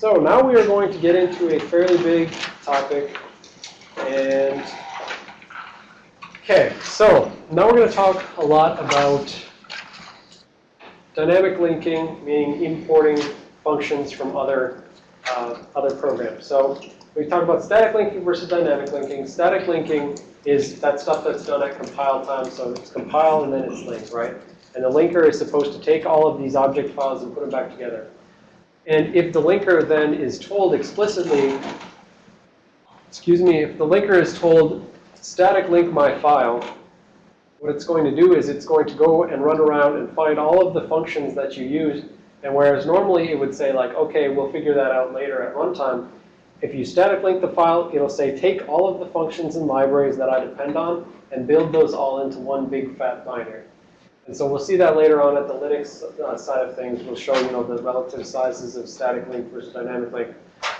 So now we are going to get into a fairly big topic. And, okay, so now we're going to talk a lot about dynamic linking, meaning importing functions from other, uh, other programs. So we talked about static linking versus dynamic linking. Static linking is that stuff that's done at compile time. So it's compile and then it's linked, right? And the linker is supposed to take all of these object files and put them back together. And if the linker then is told explicitly, excuse me, if the linker is told static link my file, what it's going to do is it's going to go and run around and find all of the functions that you use. And whereas normally it would say like, okay, we'll figure that out later at runtime, if you static link the file, it'll say take all of the functions and libraries that I depend on and build those all into one big fat binary. And so we'll see that later on at the Linux uh, side of things. We'll show you know the relative sizes of static link versus dynamic link.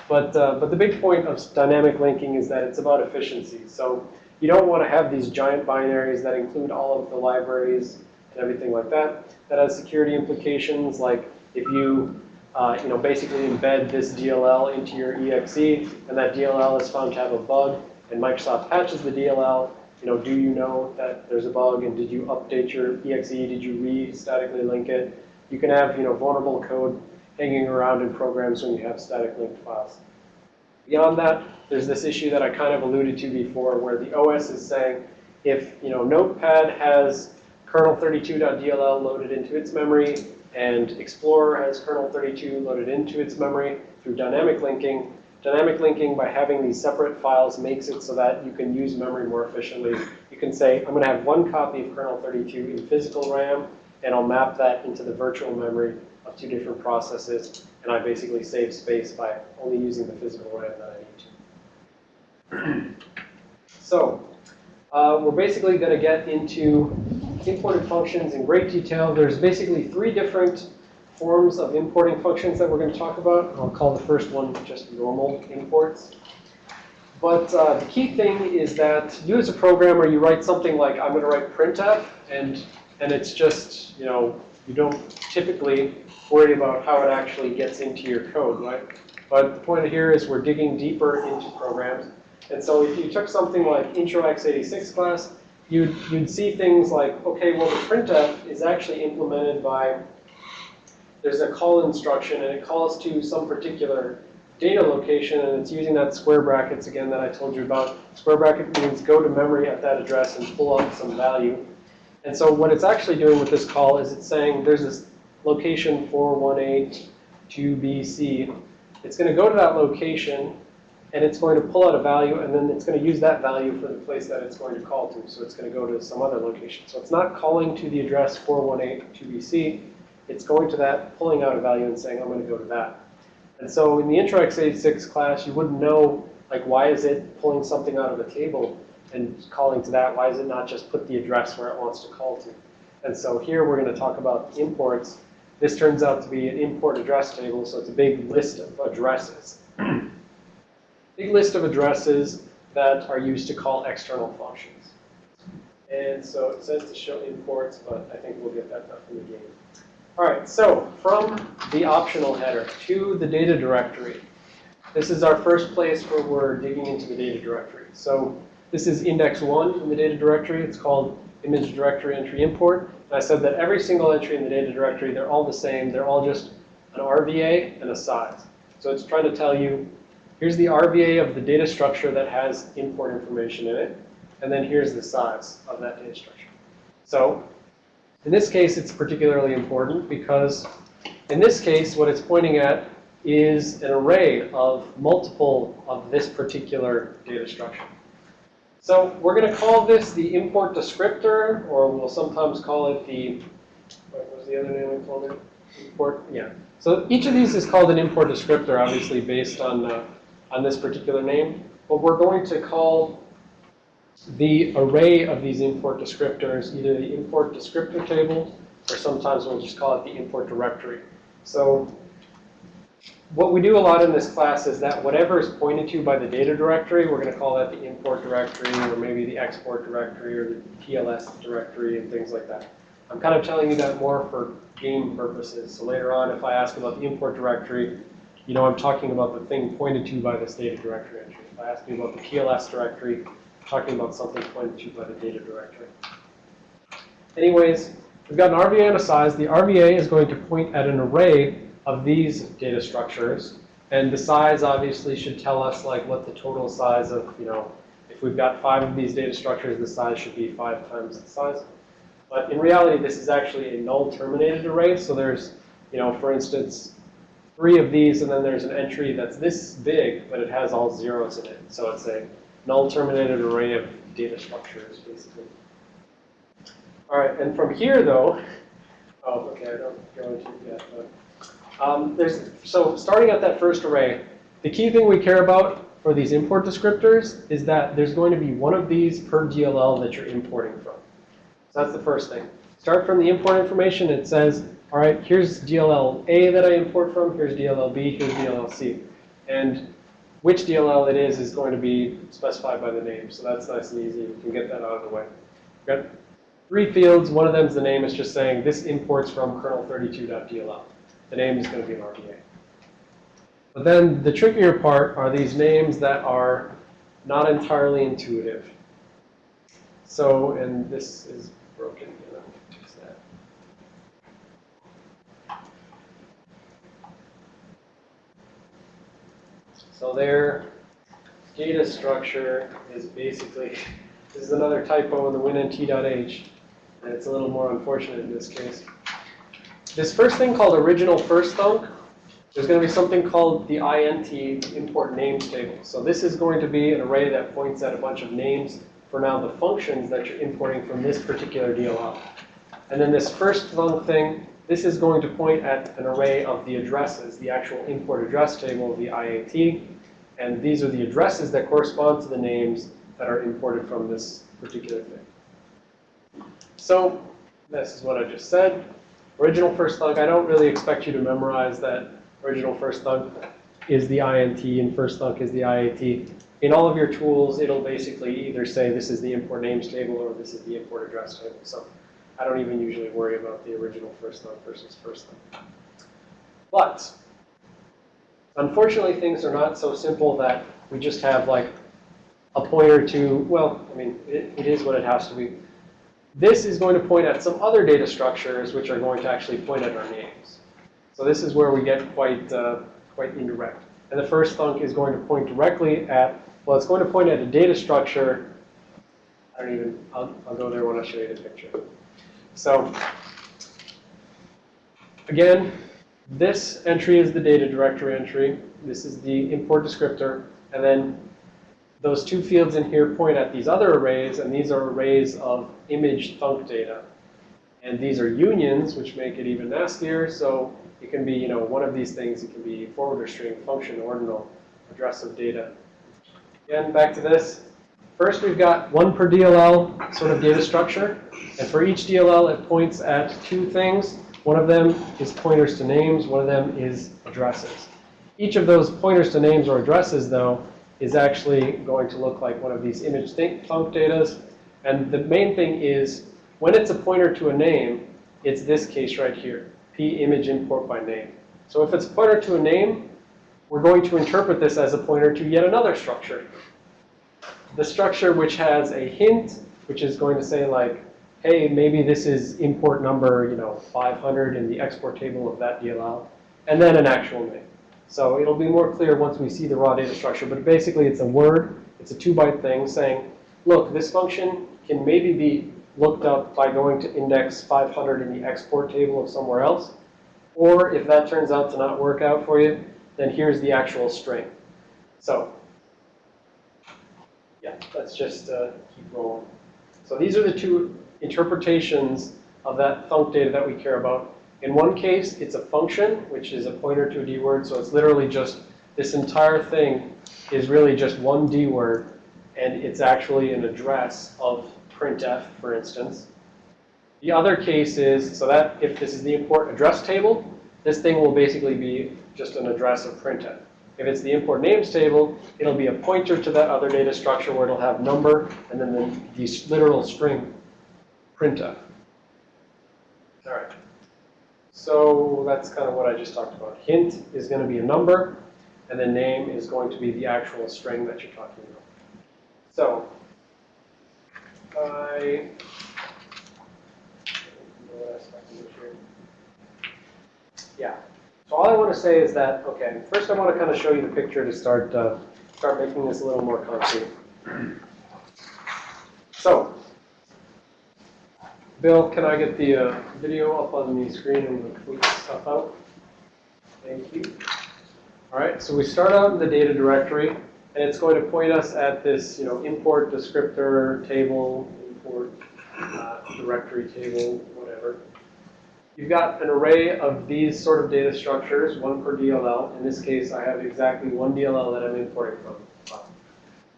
But uh, but the big point of dynamic linking is that it's about efficiency. So you don't want to have these giant binaries that include all of the libraries and everything like that. That has security implications, like if you uh, you know basically embed this DLL into your exe, and that DLL is found to have a bug, and Microsoft patches the DLL, you know, do you know that there's a bug and did you update your exe? Did you re-statically link it? You can have, you know, vulnerable code hanging around in programs when you have static linked files. Beyond that, there's this issue that I kind of alluded to before where the OS is saying if, you know, Notepad has kernel32.dll loaded into its memory and Explorer has kernel32 loaded into its memory through dynamic linking, Dynamic linking by having these separate files makes it so that you can use memory more efficiently. You can say, I'm going to have one copy of kernel 32 in physical RAM, and I'll map that into the virtual memory of two different processes, and I basically save space by only using the physical RAM that I need to. so uh, we're basically going to get into imported functions in great detail. There's basically three different forms of importing functions that we're going to talk about. I'll call the first one just normal imports. But uh, the key thing is that you as a programmer, you write something like, I'm going to write printf, and, and it's just, you know, you don't typically worry about how it actually gets into your code, right? But the point here is we're digging deeper into programs. And so if you took something like intro x86 class, you'd, you'd see things like, okay, well, the printf is actually implemented by there's a call instruction, and it calls to some particular data location, and it's using that square brackets again that I told you about. Square bracket means go to memory at that address and pull out some value. And so what it's actually doing with this call is it's saying there's this location 4182BC. It's going to go to that location, and it's going to pull out a value, and then it's going to use that value for the place that it's going to call to. So it's going to go to some other location. So it's not calling to the address 4182BC it's going to that, pulling out a value and saying, I'm going to go to that. And so in the intro x86 class, you wouldn't know, like, why is it pulling something out of a table and calling to that? Why is it not just put the address where it wants to call to? And so here we're going to talk about imports. This turns out to be an import address table, so it's a big list of addresses. big list of addresses that are used to call external functions. And so it says to show imports, but I think we'll get that done in the game. All right, so from the optional header to the data directory. This is our first place where we're digging into the data directory. So this is index one in the data directory. It's called image directory entry import. And I said that every single entry in the data directory, they're all the same. They're all just an RVA and a size. So it's trying to tell you, here's the RVA of the data structure that has import information in it. And then here's the size of that data structure. So in this case, it's particularly important because in this case, what it's pointing at is an array of multiple of this particular data structure. So we're going to call this the import descriptor, or we'll sometimes call it the, what was the other name we called it? Import, yeah. So each of these is called an import descriptor, obviously based on, uh, on this particular name. But we're going to call the array of these import descriptors, either the import descriptor table, or sometimes we'll just call it the import directory. So what we do a lot in this class is that whatever is pointed to by the data directory, we're going to call that the import directory, or maybe the export directory, or the TLS directory, and things like that. I'm kind of telling you that more for game purposes. So later on, if I ask about the import directory, you know I'm talking about the thing pointed to by this data directory entry. If I ask you about the TLS directory, talking about something pointed to by the data directory. Anyways, we've got an RVA and a size. The RVA is going to point at an array of these data structures. And the size obviously should tell us like what the total size of, you know, if we've got five of these data structures, the size should be five times the size. But in reality, this is actually a null terminated array. So there's, you know, for instance, three of these, and then there's an entry that's this big, but it has all zeros in it. So it's a null terminated array of data structures, basically. All right, and from here, though, oh, okay, I don't go into it yet. But, um, there's, so starting at that first array, the key thing we care about for these import descriptors is that there's going to be one of these per DLL that you're importing from. So that's the first thing. Start from the import information. It says, all right, here's DLL A that I import from. Here's DLL B. Here's DLL C. And which DLL it is is going to be specified by the name. So that's nice and easy. You can get that out of the way. Got three fields. One of them is the name. It's just saying this imports from kernel32.dll. The name is going to be an RVA. But then the trickier part are these names that are not entirely intuitive. So, and this is broken. You know, fix that. So their data structure is basically, this is another typo in the winnt.h, and it's a little more unfortunate in this case. This first thing called original first thunk, there's going to be something called the int import names table. So this is going to be an array that points at a bunch of names for now the functions that you're importing from this particular DLL. And then this first thunk thing, this is going to point at an array of the addresses, the actual import address table of the IAT. And these are the addresses that correspond to the names that are imported from this particular thing. So this is what I just said. Original first thunk, I don't really expect you to memorize that original first thunk is the INT and first thunk is the IAT. In all of your tools, it'll basically either say this is the import names table or this is the import address table. So I don't even usually worry about the original first thunk versus first thunk. But unfortunately, things are not so simple that we just have like a pointer to, well, I mean, it, it is what it has to be. This is going to point at some other data structures which are going to actually point at our names. So this is where we get quite, uh, quite indirect. And the first thunk is going to point directly at, well, it's going to point at a data structure. I don't even, I'll, I'll go there when I show you the picture. So again, this entry is the data directory entry. This is the import descriptor. And then those two fields in here point at these other arrays, and these are arrays of image thunk data. And these are unions, which make it even nastier. So it can be, you know, one of these things. It can be forwarder string, function, ordinal, address of data. Again, back to this. First, we've got one per DLL sort of data structure. And for each DLL, it points at two things. One of them is pointers to names. One of them is addresses. Each of those pointers to names or addresses, though, is actually going to look like one of these image thunk datas. And the main thing is, when it's a pointer to a name, it's this case right here, p image import by name. So if it's a pointer to a name, we're going to interpret this as a pointer to yet another structure. The structure which has a hint, which is going to say like, hey, maybe this is import number, you know, 500 in the export table of that DLL, and then an actual name. So it'll be more clear once we see the raw data structure, but basically it's a word, it's a two byte thing saying, look, this function can maybe be looked up by going to index 500 in the export table of somewhere else, or if that turns out to not work out for you, then here's the actual string. So yeah, let's just uh, keep rolling. So these are the two interpretations of that thunk data that we care about. In one case, it's a function, which is a pointer to a D word. So it's literally just this entire thing is really just one D word. And it's actually an address of printf, for instance. The other case is, so that if this is the import address table, this thing will basically be just an address of printf. If it's the import names table, it'll be a pointer to that other data structure where it'll have number and then the, the literal string printf. All right. So that's kind of what I just talked about. Hint is going to be a number, and the name is going to be the actual string that you're talking about. So I yeah. So all I want to say is that okay. First, I want to kind of show you the picture to start uh, start making this a little more concrete. So, Bill, can I get the uh, video up on the screen and the stuff out? Thank you. All right, so we start out in the data directory, and it's going to point us at this, you know, import descriptor table, import uh, directory table, whatever. You've got an array of these sort of data structures, one per DLL. In this case, I have exactly one DLL that I'm importing from.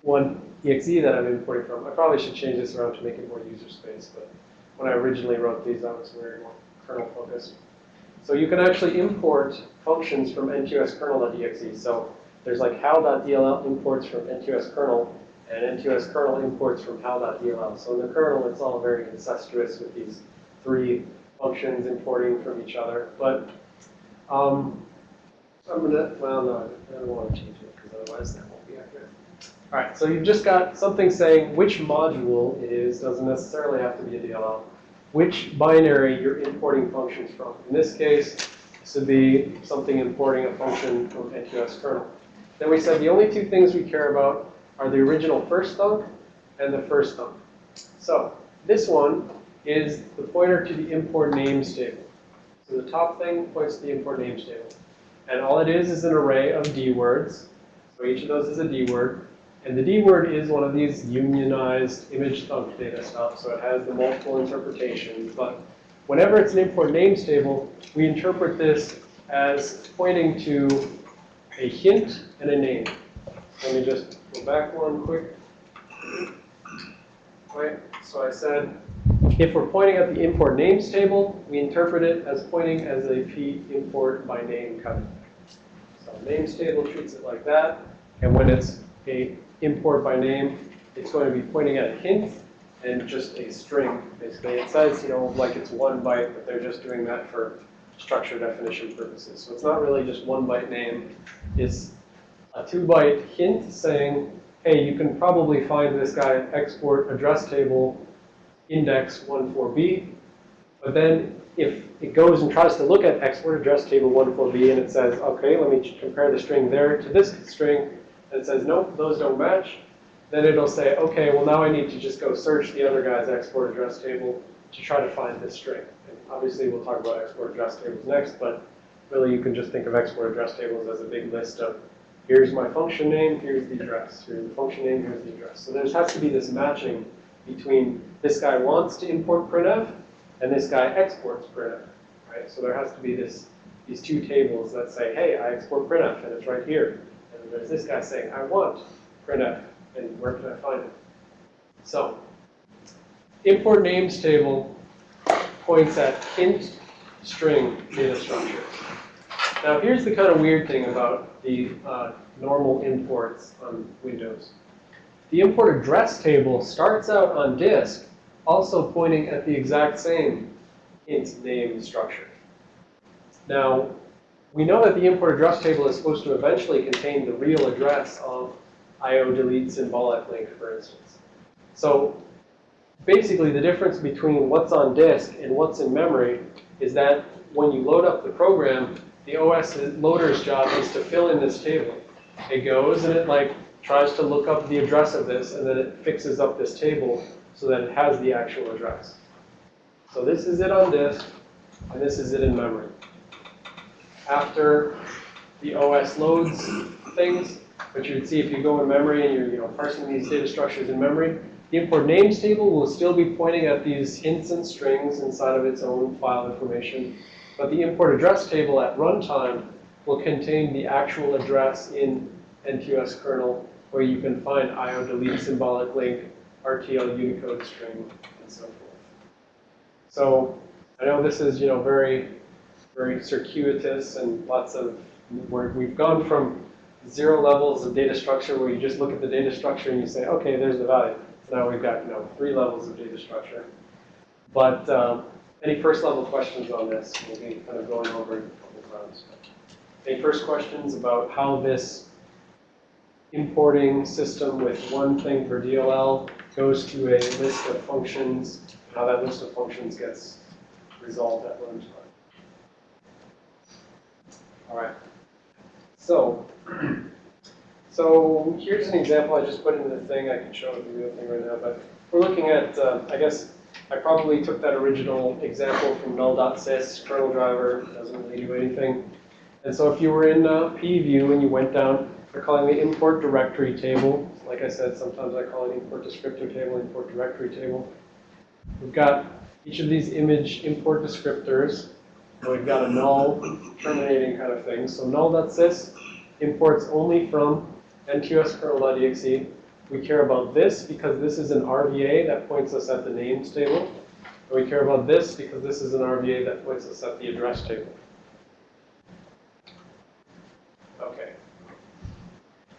One exe that I'm importing from. I probably should change this around to make it more user space, but when I originally wrote these, I was very more kernel focused. So you can actually import functions from NTOS kernel.exe. So there's like hal.dll imports from NTOS kernel, and NTOS kernel imports from hal.dll. So in the kernel, it's all very incestuous with these three functions importing from each other. But um, I'm gonna, well, no, I don't want to change it because otherwise that won't be accurate. All right, so you've just got something saying which module is, doesn't necessarily have to be a DLL, which binary you're importing functions from. In this case, this would be something importing a function from NTOS kernel. Then we said the only two things we care about are the original first thunk and the first thunk. So this one is the pointer to the import names table. So the top thing points to the import names table. And all it is is an array of D words. So each of those is a D word. And the D word is one of these unionized image thunk data stuff. So it has the multiple interpretations. But whenever it's an import names table, we interpret this as pointing to a hint and a name. Let me just go back one quick. Right, so I said if we're pointing at the import names table, we interpret it as pointing as a p import by name kind So names table treats it like that. And when it's a import by name, it's going to be pointing at a hint and just a string, basically. It says, you know, like it's one byte, but they're just doing that for structure definition purposes. So it's not really just one byte name. It's a two byte hint saying, hey, you can probably find this guy export address table index 14b. But then if it goes and tries to look at export address table 14b and it says, okay, let me compare the string there to this string, and it says, nope, those don't match, then it'll say, okay, well now I need to just go search the other guy's export address table to try to find this string. And obviously we'll talk about export address tables next, but really you can just think of export address tables as a big list of here's my function name, here's the address, here's the function name, here's the address. So there has to be this matching between this guy wants to import printf and this guy exports printf, right? So there has to be this these two tables that say, hey, I export printf and it's right here. And there's this guy saying, I want printf and where can I find it? So import names table points at hint string data structures. Now here's the kind of weird thing about the uh, normal imports on Windows. The import address table starts out on disk also pointing at the exact same int name structure. Now, we know that the import address table is supposed to eventually contain the real address of IO delete symbolic link, for instance. So basically, the difference between what's on disk and what's in memory is that when you load up the program, the OS loader's job is to fill in this table. It goes and it like tries to look up the address of this, and then it fixes up this table so that it has the actual address. So this is it on disk, and this is it in memory. After the OS loads things, but you would see if you go in memory and you're you know, parsing these data structures in memory, the import names table will still be pointing at these hints and strings inside of its own file information. But the import address table at runtime will contain the actual address in NTOS kernel where you can find IO delete symbolic link, RTL Unicode string, and so forth. So I know this is, you know, very, very circuitous and lots of, where we've gone from zero levels of data structure where you just look at the data structure and you say, okay, there's the value. So now we've got, you know, three levels of data structure. But um, Any first level questions on this? We'll be kind of going over a couple times. Any first questions about how this importing system with one thing for DLL goes to a list of functions, how that list of functions gets resolved at runtime? All right. So, so here's an example I just put into the thing. I can show it the real thing right now, but we're looking at, uh, I guess, I probably took that original example from null.sys, kernel driver, doesn't really do anything. And so if you were in uh, PEView and you went down, we're calling the import directory table. Like I said, sometimes I call it import descriptor table, import directory table. We've got each of these image import descriptors. We've got a null terminating kind of thing. So null.sys imports only from ntoskrnl.exe. We care about this because this is an RVA that points us at the names table. And we care about this because this is an RVA that points us at the address table. Okay.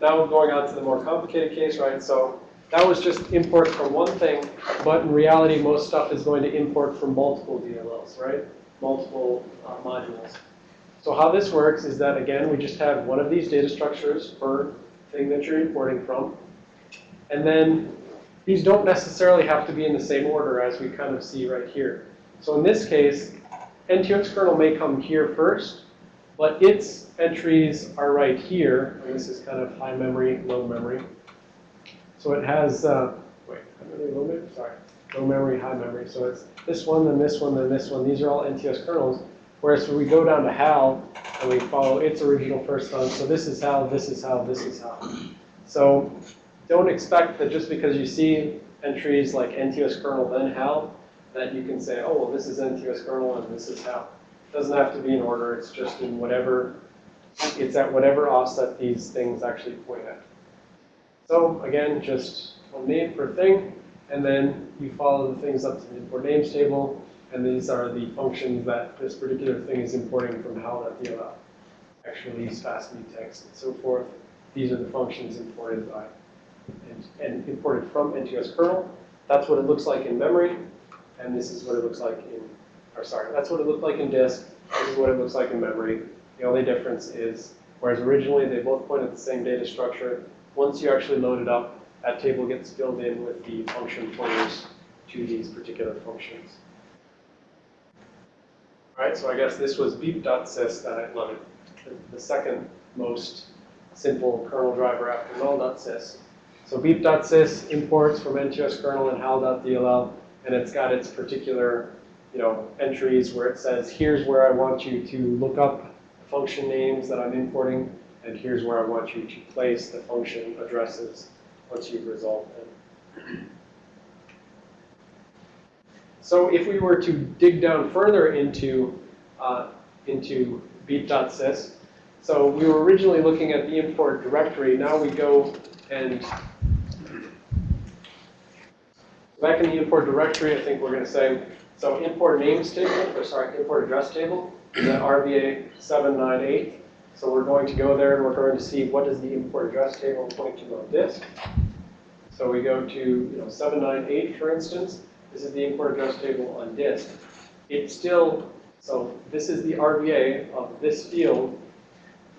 Now we're going on to the more complicated case, right? So that was just import from one thing, but in reality, most stuff is going to import from multiple DLLs, right? Multiple uh, modules. So how this works is that, again, we just have one of these data structures per thing that you're importing from. And then these don't necessarily have to be in the same order as we kind of see right here. So in this case, NTOS kernel may come here first, but its entries are right here. And this is kind of high memory, low memory. So it has, uh, wait, high memory, low memory, sorry, low memory, high memory. So it's this one, then this one, then this one. These are all NTOS kernels. Whereas we go down to HAL and we follow its original first thunk, so this is HAL, this is HAL, this is HAL. So don't expect that just because you see entries like NTOS kernel then HAL, that you can say, oh, well, this is NTOS kernel and this is HAL. Doesn't have to be in order. It's just in whatever, it's at whatever offset these things actually point at. So again, just one name per thing, and then you follow the things up to the import names table, and these are the functions that this particular thing is importing from HAL.dll. Actually, fast text and so forth. These are the functions imported by and, and imported from NTOS kernel. That's what it looks like in memory, and this is what it looks like in, or sorry, that's what it looked like in disk. This is what it looks like in memory. The only difference is, whereas originally they both point at the same data structure, once you actually load it up, that table gets filled in with the function pointers to these particular functions. All right, so I guess this was beep.sys that I loaded, the, the second most simple kernel driver after null.sys. So beep.sys imports from NTOS kernel and hal.dll, and it's got its particular, you know, entries where it says, here's where I want you to look up function names that I'm importing, and here's where I want you to place the function addresses once you've resolved them. So if we were to dig down further into, uh, into beep.sys, so we were originally looking at the import directory. Now we go and back in the import directory, I think we're going to say, so import names table, or sorry, import address table is at RVA 798. So we're going to go there and we're going to see what does the import address table point to on disk. So we go to you know 798, for instance. This is the import address table on disk. It still, so this is the RVA of this field,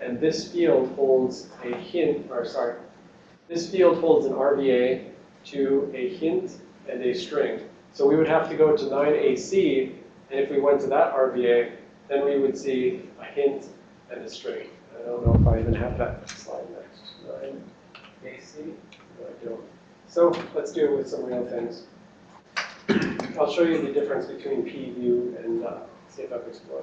and this field holds a hint, or sorry, this field holds an RVA to a hint and a string. So we would have to go to 9AC, and if we went to that RVA, then we would see a hint and a string. I don't know if I even have that slide next. 9AC? No, I don't. So let's do it with some real things. I'll show you the difference between PEView and uh, CFF Explorer.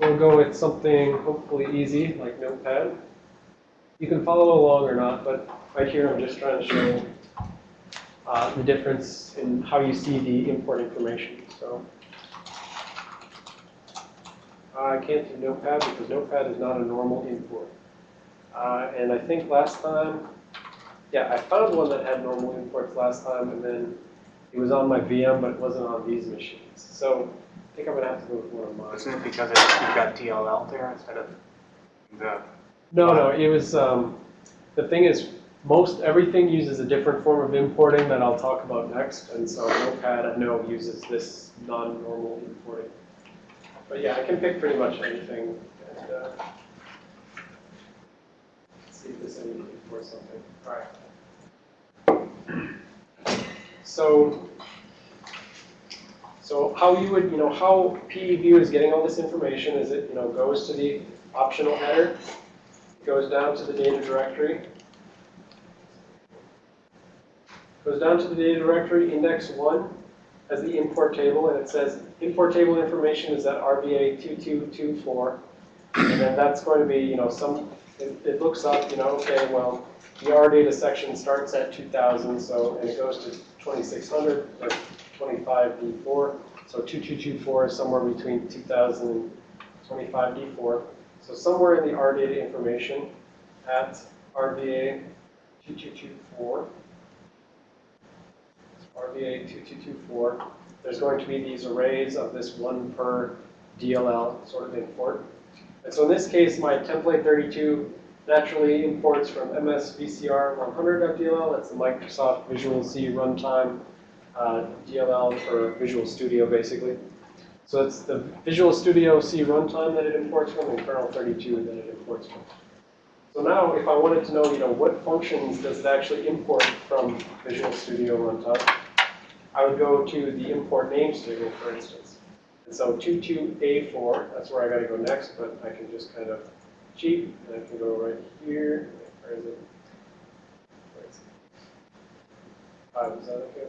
We'll go with something hopefully easy, like Notepad. You can follow along or not, but right here I'm just trying to show uh, the difference in how you see the import information. So uh, I can't do Notepad because Notepad is not a normal import. Uh, and I think last time, yeah, I found one that had normal imports last time, and then it was on my VM, but it wasn't on these machines. So I think I'm going to have to go with one of mine. Isn't it because it's, you've got DLL there instead of the, No, no, it was, um, the thing is, most everything uses a different form of importing that I'll talk about next, and so Notepad I know uses this non-normal importing. But yeah, I can pick pretty much anything. And, uh, let's see if there's any need for something. All right. So, so how you would, you know, how PEView is getting all this information is it, you know, goes to the optional header, goes down to the data directory, goes down to the data directory, index one has the import table, and it says import table information is at RVA 2224. And then that's going to be, you know, some, it, it looks up, you know, okay, well, the R data section starts at 2000, so, and it goes to 2600, or 25D4. So 2224 is somewhere between 2000 and 25D4. So somewhere in the R data information at RVA 2224, RVA 2224, there's going to be these arrays of this one per DLL sort of import. And so in this case, my template 32 naturally imports from MSVCR 100.dll. That's the Microsoft Visual C runtime uh, DLL for Visual Studio, basically. So it's the Visual Studio C runtime that it imports from and kernel 32 that it imports from. So now, if I wanted to know, you know, what functions does it actually import from Visual Studio runtime, I would go to the import names table, for instance. And so 22A4, that's where I got to go next, but I can just kind of cheat, and I can go right here. Where is it? Where is it? Uh, that okay?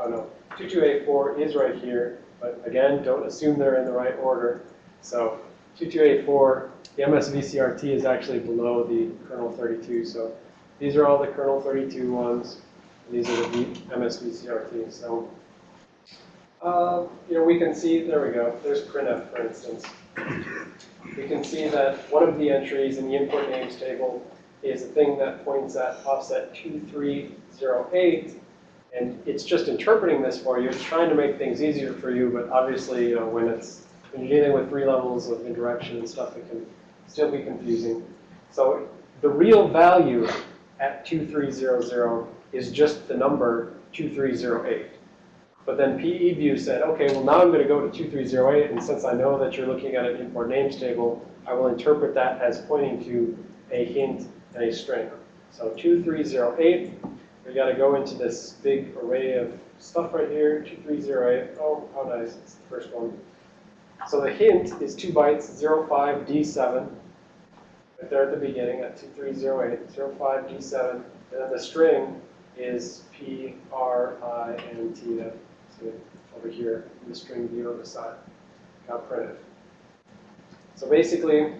Oh, no. 22A4 is right here, but again, don't assume they're in the right order. So 22A4, the MSVCRT is actually below the kernel 32, so these are all the kernel 32 ones. These are the MSVCRT. So, uh, you know, we can see, there we go, there's printf, for instance. We can see that one of the entries in the import names table is a thing that points at offset 2308, and it's just interpreting this for you. It's trying to make things easier for you, but obviously, you know, when it's when you're dealing with three levels of indirection and stuff, it can still be confusing. So the real value at 2300 is just the number 2308. But then PEView said, okay, well now I'm going to go to 2308, and since I know that you're looking at an import names table, I will interpret that as pointing to a hint and a string. So 2308, we got to go into this big array of stuff right here, 2308. Oh, how nice, it's the first one. So the hint is 2 bytes, 05D7, right there at the beginning at 2308, 05D7, and then the string is P, R, I, N, T, that over here in the string view on the side, got printed. So basically,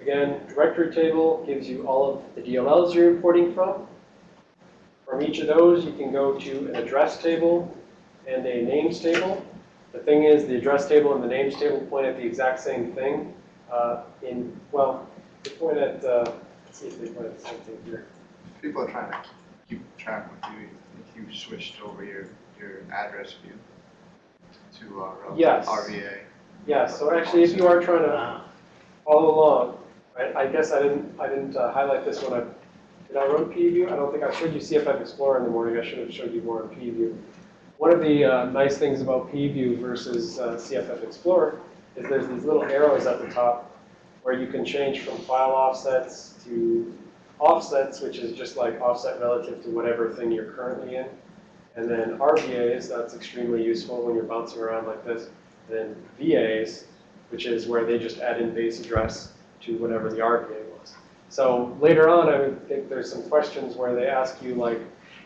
again, directory table gives you all of the DLLs you're importing from. From each of those, you can go to an address table and a names table. The thing is, the address table and the names table point at the exact same thing. Uh, in well, they point at. Uh, let's see if they point at the same thing here. People are trying to track with you if you switched over your, your address view to uh, Yes. RVA. Yeah. So actually, if you are trying to follow along, right? I guess I didn't. I didn't uh, highlight this when I did. I run PEView. I don't think I showed you CFF Explorer in the morning. I should have showed you more on PEView. One of the uh, nice things about PEView versus uh, CFF Explorer is there's these little arrows at the top where you can change from file offsets to offsets, which is just like offset relative to whatever thing you're currently in. And then RVAs, that's extremely useful when you're bouncing around like this. And then VAs, which is where they just add in base address to whatever the RVA was. So later on, I would think there's some questions where they ask you like,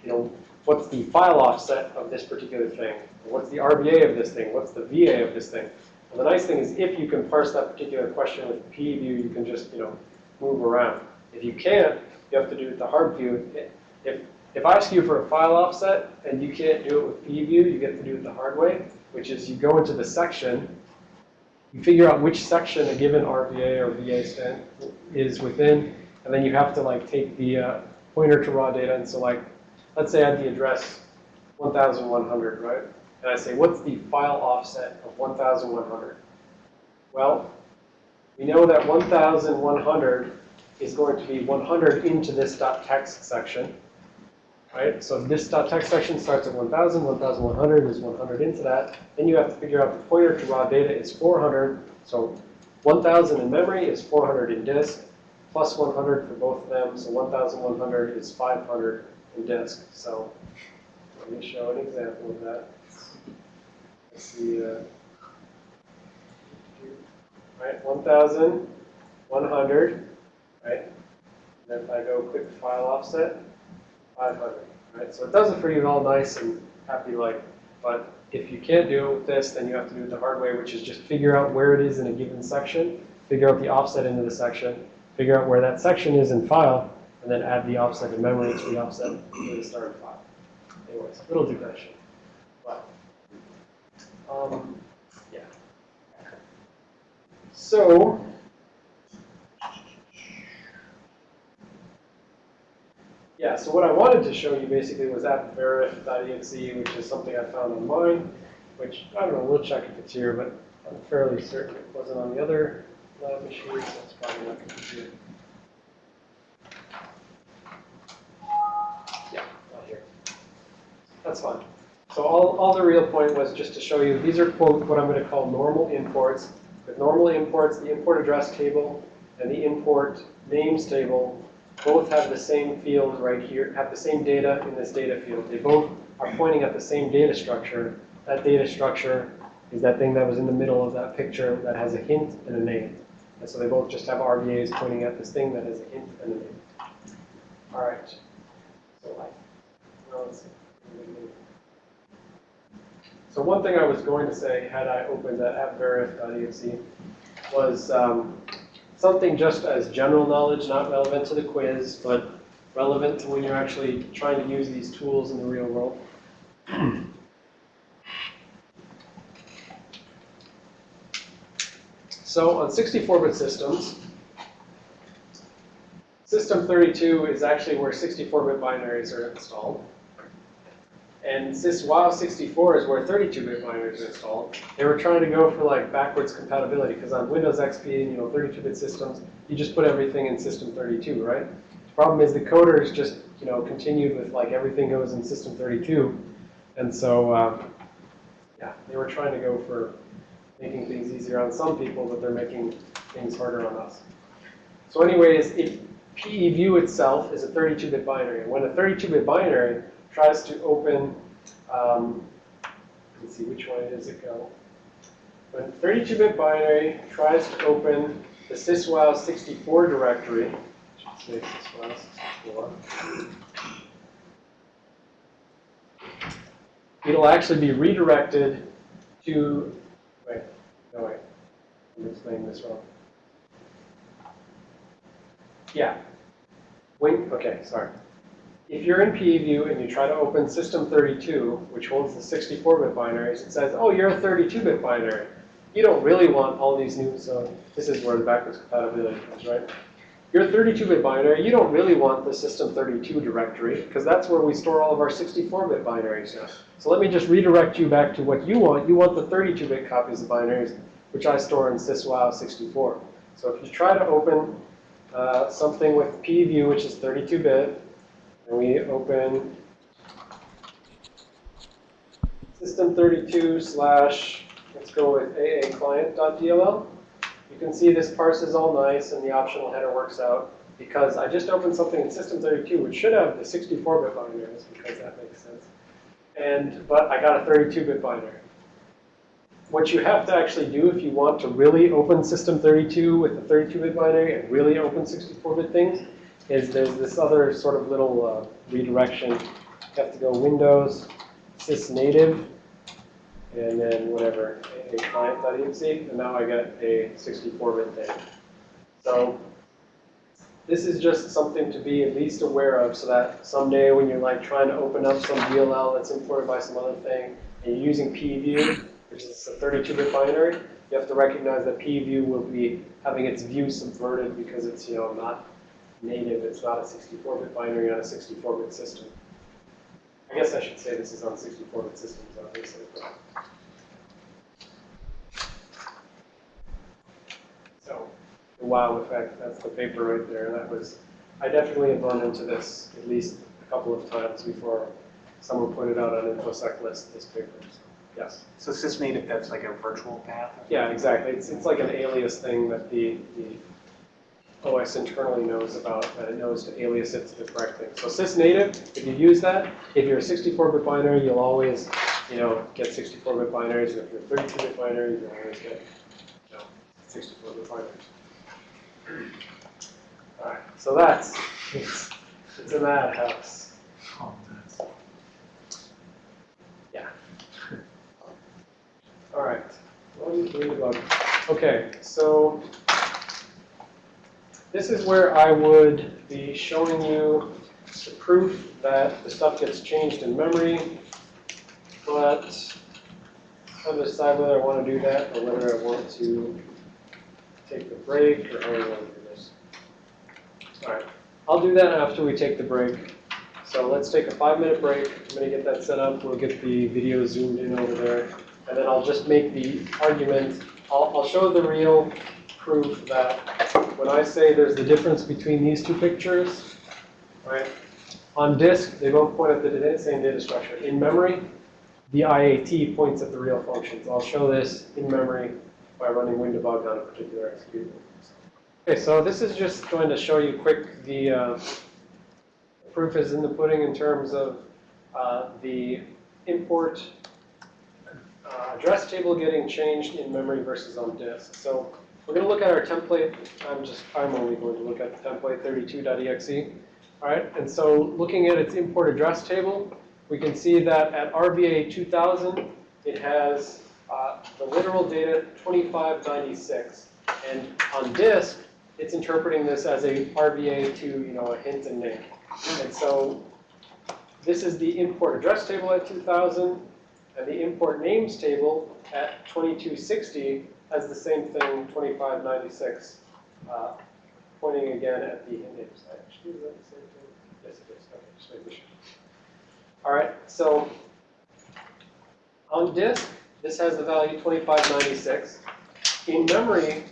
you know, what's the file offset of this particular thing? What's the RVA of this thing? What's the VA of this thing? Well, the nice thing is if you can parse that particular question with PEView, you can just, you know, move around. If you can't, you have to do it the hard view. If, if I ask you for a file offset and you can't do it with PEView, you get to do it the hard way, which is you go into the section, you figure out which section a given RVA or VA is within, and then you have to like take the uh, pointer to raw data and select let's say I had the address 1100, right? And I say, what's the file offset of 1100? Well, we know that 1100 is going to be 100 into this .text section, right? So this .text section starts at 1,000, 1,100 is 100 into that. Then you have to figure out the pointer to raw data is 400. So 1,000 in memory is 400 in disk, plus 100 for both of them. So 1,100 is 500 in disk. So let me show an example of that. Let's see. Uh, right, 1,100, right? And then if I go click file offset, 500, right? So it does it for you all nice and happy like, but if you can't do it with this, then you have to do it the hard way, which is just figure out where it is in a given section, figure out the offset into the section, figure out where that section is in file, and then add the offset in memory to the offset to the start file. Anyways, little digression, but, um, yeah. So, yeah, so what I wanted to show you basically was appverif.exe, which is something I found online, which, I don't know, we'll check if it's here, but I'm fairly certain it wasn't on the other lab machine, so it's probably not going to be here. Yeah, not here. That's fine. So all, all the real point was just to show you, these are quote, what I'm going to call normal imports. With normal imports, the import address table and the import names table both have the same field right here, have the same data in this data field. They both are pointing at the same data structure. That data structure is that thing that was in the middle of that picture that has a hint and a name. And so they both just have RVAs pointing at this thing that has a hint and a name. All right. So. So one thing I was going to say, had I opened that appverif.exe, was um, something just as general knowledge, not relevant to the quiz, but relevant to when you're actually trying to use these tools in the real world. So on 64-bit systems, System 32 is actually where 64-bit binaries are installed. And syswow64 is where 32-bit binaries are installed. They were trying to go for like backwards compatibility because on Windows XP, and you know, 32-bit systems, you just put everything in System 32, right? The problem is the coders just, you know, continued with like everything goes in System 32. And so, uh, yeah, they were trying to go for making things easier on some people, but they're making things harder on us. So anyways, it, PEView itself is a 32-bit binary. When a 32-bit binary tries to open, um, let's see, which one does it go? When 32-bit binary tries to open the syswow64 directory, say syswow64, it'll actually be redirected to, wait, no wait, I'm explaining this wrong. Yeah. When, okay, sorry. If you're in PEView and you try to open System 32, which holds the 64-bit binaries, it says, oh, you're a 32-bit binary. You don't really want all these new, so this is where the backwards compatibility comes, right? You're a 32-bit binary. You don't really want the System 32 directory, because that's where we store all of our 64-bit binaries now. So let me just redirect you back to what you want. You want the 32-bit copies of binaries, which I store in syswow64. So if you try to open uh, something with PEView, which is 32-bit, and we open system32 slash, let's go with aaclient.dll. You can see this parses all nice and the optional header works out because I just opened something in system32 which should have the 64-bit binaries because that makes sense. And, but I got a 32-bit binary. What you have to actually do if you want to really open System32 with a 32-bit binary and really open 64-bit things is there's this other sort of little uh, redirection. You have to go Windows, sysnative, and then whatever, a client.exe, and now I get a 64-bit thing. So this is just something to be at least aware of so that someday when you're like trying to open up some DLL that's imported by some other thing, and you're using PEView, which is a 32-bit binary, you have to recognize that PEView will be having its view subverted because it's, you know, not native, it's not a 64-bit binary on a 64-bit system. I guess I should say this is on 64-bit systems, obviously. but- So, the wow effect. That's the paper right there. That was, I definitely have run into this at least a couple of times before someone pointed out on InfoSec list this paper. So, Yes. So sysnative, that's like a virtual path? Yeah, exactly. It's, it's like an alias thing that the, the OS internally knows about, and it knows to alias it to the correct thing. So sysnative, if you use that, if you're a 64-bit binary, you'll always, you know, get 64-bit binaries. If you're 32-bit binary, you'll always get, you know, 64-bit binaries. All right, so that's, it's, it's a madhouse. That's- All right. Okay, so this is where I would be showing you the proof that the stuff gets changed in memory, but gonna decide whether I want to do that or whether I want to take the break or how I want to do this. All right, I'll do that after we take the break. So let's take a five-minute break. I'm gonna get that set up. We'll get the video zoomed in over there. And then I'll just make the argument, I'll, I'll show the real proof that when I say there's the difference between these two pictures, right? On disk, they both point at the same data structure. In memory, the IAT points at the real functions. I'll show this in memory by running WinDbg on a particular executable. Okay, so this is just going to show you quick the uh, proof is in the pudding in terms of uh, the import uh, address table getting changed in memory versus on disk. So we're going to look at our template. I'm just, I'm only going to look at the template 32.exe. All right, and so looking at its import address table, we can see that at RVA 2000, it has uh, the literal data 2596. And on disk, it's interpreting this as a RVA to, you know, a hint and name. And so this is the import address table at 2000, and the import names table at 2260 has the same thing, 2596, uh, pointing again at the names. Actually, is that the same thing? Yes, it is. Okay, just making sure. All right, so on disk, this has the value 2596. In memory,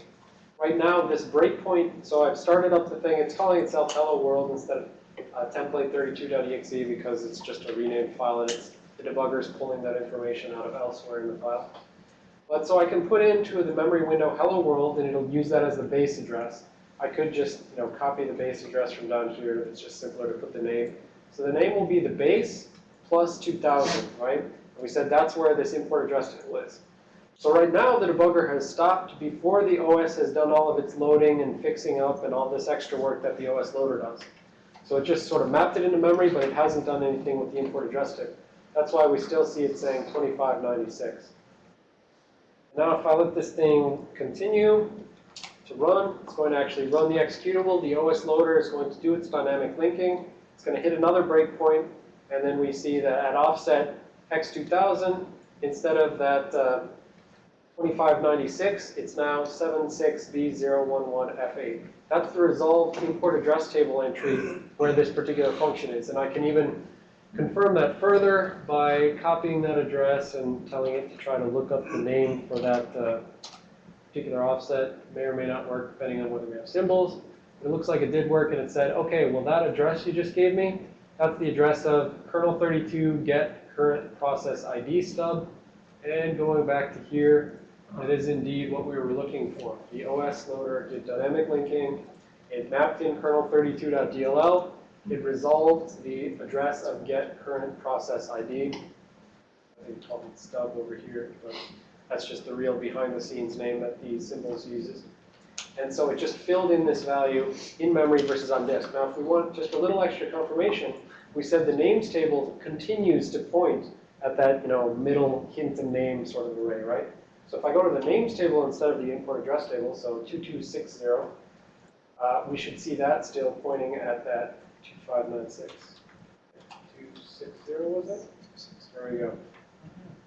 right now, this breakpoint, so I've started up the thing, it's calling itself hello world instead of uh, template32.exe because it's just a renamed file and it's the debugger is pulling that information out of elsewhere in the file. But so I can put into the memory window hello world and it'll use that as the base address. I could just, you know, copy the base address from down here. It's just simpler to put the name. So the name will be the base plus 2000, right? And we said that's where this import address table is. So right now the debugger has stopped before the OS has done all of its loading and fixing up and all this extra work that the OS loader does. So it just sort of mapped it into memory, but it hasn't done anything with the import address table. That's why we still see it saying 2596. Now if I let this thing continue to run, it's going to actually run the executable. The OS loader is going to do its dynamic linking. It's going to hit another breakpoint, and then we see that at offset x2000, instead of that uh, 2596, it's now 76B011F8. That's the resolved import address table entry where this particular function is. And I can even confirm that further by copying that address and telling it to try to look up the name for that uh, particular offset. May or may not work depending on whether we have symbols. It looks like it did work and it said, okay, well that address you just gave me, that's the address of kernel 32 get current process ID stub. And going back to here, that is indeed what we were looking for. The OS loader did dynamic linking. It mapped in kernel32.dll. It resolved the address of get current process ID. I think called it stub over here, but that's just the real behind the scenes name that the symbols uses. And so it just filled in this value in memory versus on disk. Now, if we want just a little extra confirmation, we said the names table continues to point at that, you know, middle hint and name sort of array, right? So if I go to the names table instead of the import address table, so 2260, uh, we should see that still pointing at that 2596. 260 was it? There we go.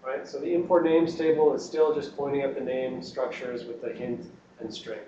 Right, so the import names table is still just pointing at the name structures with the hint and string.